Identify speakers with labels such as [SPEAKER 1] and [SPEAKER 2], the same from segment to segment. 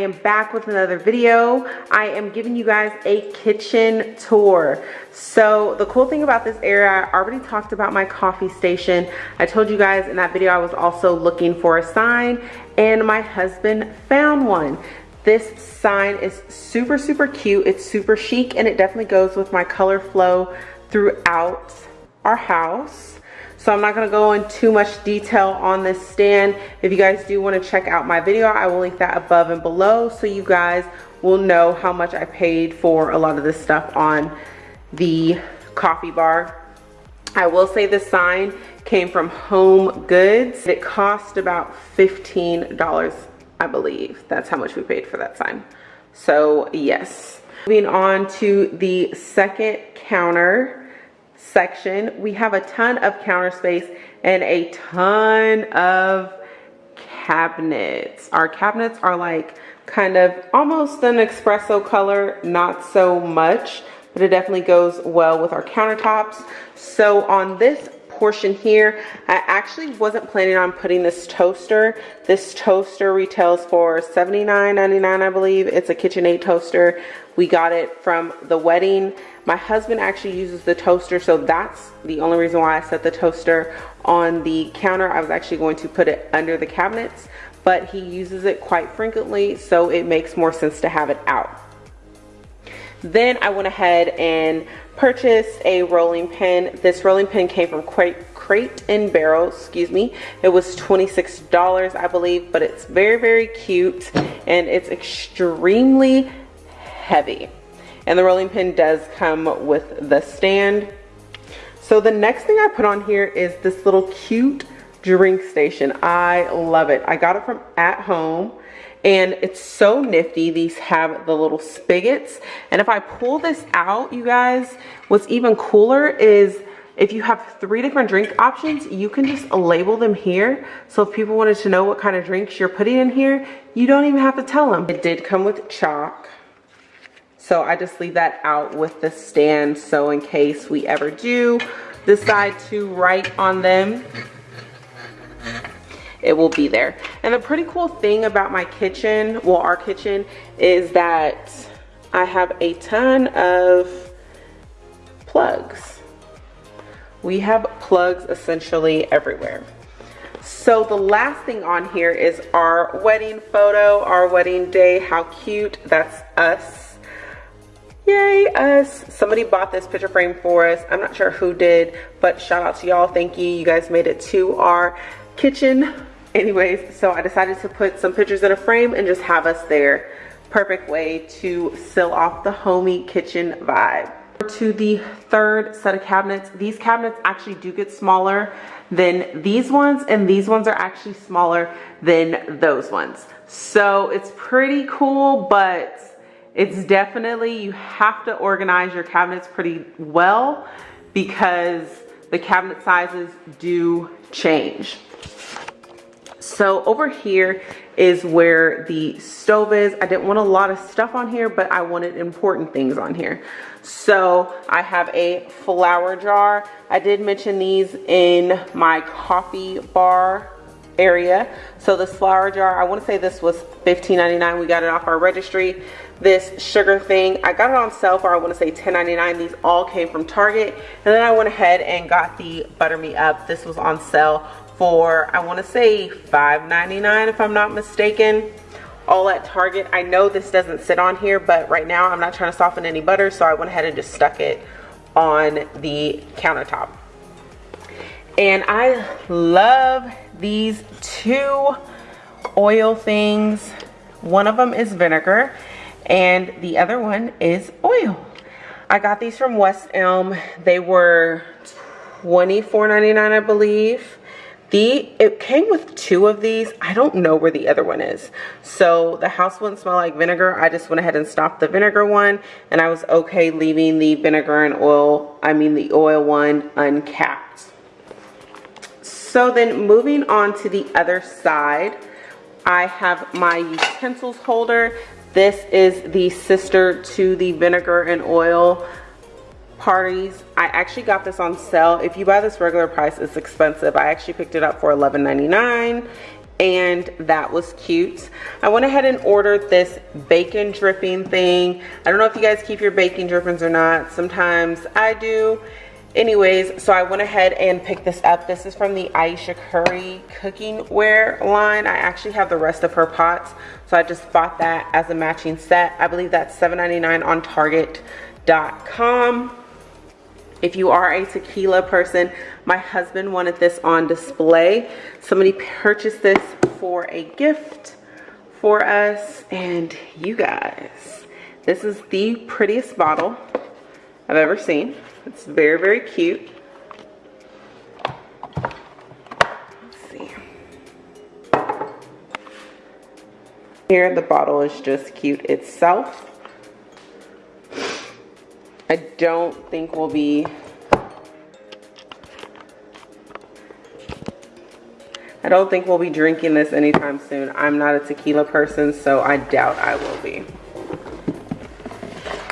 [SPEAKER 1] am back with another video. I am giving you guys a kitchen tour. So the cool thing about this area, I already talked about my coffee station. I told you guys in that video I was also looking for a sign and my husband found one. This sign is super, super cute. It's super chic and it definitely goes with my color flow throughout our house. So I'm not gonna go in too much detail on this stand. If you guys do wanna check out my video, I will link that above and below so you guys will know how much I paid for a lot of this stuff on the coffee bar. I will say this sign came from Home Goods. It cost about $15, I believe. That's how much we paid for that sign. So yes. Moving on to the second counter section, we have a ton of counter space and a ton of cabinets. Our cabinets are like kind of almost an espresso color, not so much, but it definitely goes well with our countertops. So on this portion here, I actually wasn't planning on putting this toaster. This toaster retails for $79.99, I believe. It's a KitchenAid toaster. We got it from the wedding. My husband actually uses the toaster, so that's the only reason why I set the toaster on the counter. I was actually going to put it under the cabinets, but he uses it quite frequently, so it makes more sense to have it out. Then I went ahead and purchased a rolling pin. This rolling pin came from Crate, Crate and Barrel, excuse me. It was $26, I believe, but it's very, very cute and it's extremely heavy. And the rolling pin does come with the stand. So the next thing I put on here is this little cute drink station. I love it. I got it from At Home and it's so nifty. These have the little spigots. And if I pull this out, you guys, what's even cooler is if you have three different drink options, you can just label them here. So if people wanted to know what kind of drinks you're putting in here, you don't even have to tell them. It did come with chalk. So I just leave that out with the stand. So in case we ever do decide to write on them, it will be there. And the pretty cool thing about my kitchen, well our kitchen, is that I have a ton of plugs. We have plugs essentially everywhere. So the last thing on here is our wedding photo, our wedding day, how cute, that's us Yay us. Somebody bought this picture frame for us. I'm not sure who did, but shout out to y'all. Thank you. You guys made it to our kitchen. Anyways, so I decided to put some pictures in a frame and just have us there. Perfect way to seal off the homey kitchen vibe. To the third set of cabinets. These cabinets actually do get smaller than these ones and these ones are actually smaller than those ones. So it's pretty cool, but it's definitely, you have to organize your cabinets pretty well because the cabinet sizes do change. So over here is where the stove is. I didn't want a lot of stuff on here, but I wanted important things on here. So I have a flour jar. I did mention these in my coffee bar area. So this flour jar, I want to say this was $15.99. We got it off our registry. This sugar thing, I got it on sale for I want to say $10.99. These all came from Target. And then I went ahead and got the Butter Me Up. This was on sale for I want to say $5.99 if I'm not mistaken all at Target. I know this doesn't sit on here, but right now I'm not trying to soften any butter, so I went ahead and just stuck it on the countertop. And I love these two oil things. One of them is vinegar and the other one is oil. I got these from West Elm. They were $24.99, I believe. The It came with two of these. I don't know where the other one is. So the house wouldn't smell like vinegar. I just went ahead and stopped the vinegar one. And I was okay leaving the vinegar and oil, I mean the oil one uncapped. So then moving on to the other side, I have my utensils holder. This is the sister to the vinegar and oil parties. I actually got this on sale. If you buy this regular price, it's expensive. I actually picked it up for $11.99 and that was cute. I went ahead and ordered this bacon dripping thing. I don't know if you guys keep your bacon drippings or not. Sometimes I do. Anyways, so I went ahead and picked this up. This is from the Ayesha Curry cooking ware line. I actually have the rest of her pots. So I just bought that as a matching set. I believe that's $7.99 on Target.com. If you are a tequila person, my husband wanted this on display. Somebody purchased this for a gift for us and you guys. This is the prettiest bottle I've ever seen. It's very, very cute. Let's see. Here, the bottle is just cute itself. I don't think we'll be I don't think we'll be drinking this anytime soon. I'm not a tequila person, so I doubt I will be.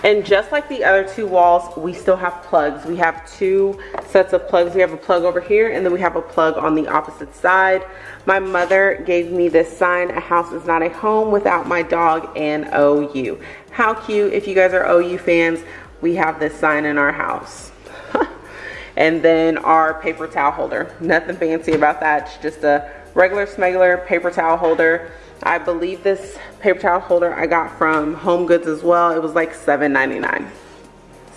[SPEAKER 1] And just like the other two walls, we still have plugs. We have two sets of plugs. We have a plug over here and then we have a plug on the opposite side. My mother gave me this sign, a house is not a home without my dog and OU. How cute, if you guys are OU fans, we have this sign in our house. and then our paper towel holder. Nothing fancy about that, it's just a regular smuggler paper towel holder. I believe this paper towel holder I got from Home Goods as well. It was like $7.99.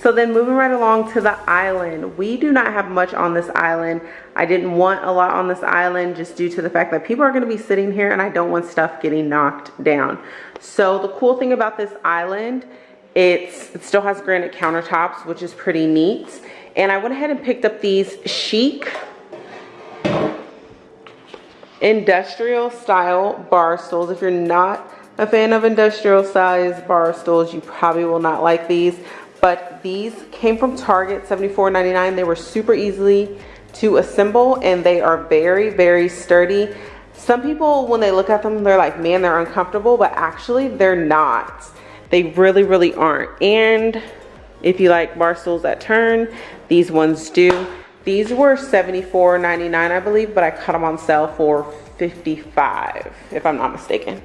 [SPEAKER 1] So then moving right along to the island. We do not have much on this island. I didn't want a lot on this island just due to the fact that people are gonna be sitting here and I don't want stuff getting knocked down. So the cool thing about this island, it's, it still has granite countertops, which is pretty neat. And I went ahead and picked up these chic industrial style bar stools. If you're not a fan of industrial size bar stools, you probably will not like these. But these came from Target, $74.99. They were super easily to assemble and they are very, very sturdy. Some people, when they look at them, they're like, man, they're uncomfortable, but actually they're not. They really, really aren't. And if you like bar stools that turn, these ones do. These were $74.99, I believe, but I cut them on sale for 55 if I'm not mistaken,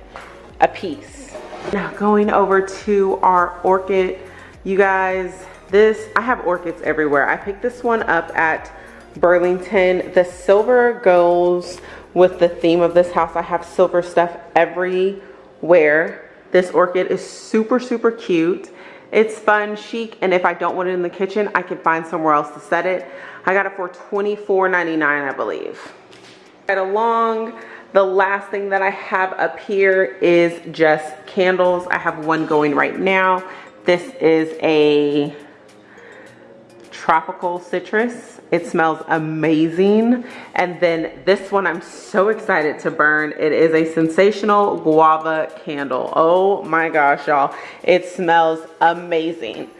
[SPEAKER 1] a piece. Now going over to our orchid, you guys, this, I have orchids everywhere. I picked this one up at Burlington. The silver goes with the theme of this house. I have silver stuff everywhere. This orchid is super, super cute. It's fun, chic, and if I don't want it in the kitchen, I can find somewhere else to set it. I got it for $24.99, I believe. Right along, the last thing that I have up here is just candles. I have one going right now. This is a tropical citrus. It smells amazing. And then this one I'm so excited to burn. It is a sensational guava candle. Oh my gosh, y'all. It smells amazing.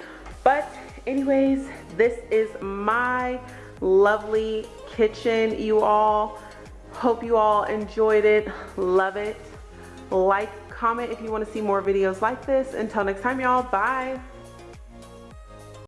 [SPEAKER 1] But anyways, this is my lovely kitchen, you all. Hope you all enjoyed it. Love it. Like, comment if you want to see more videos like this. Until next time, y'all. Bye.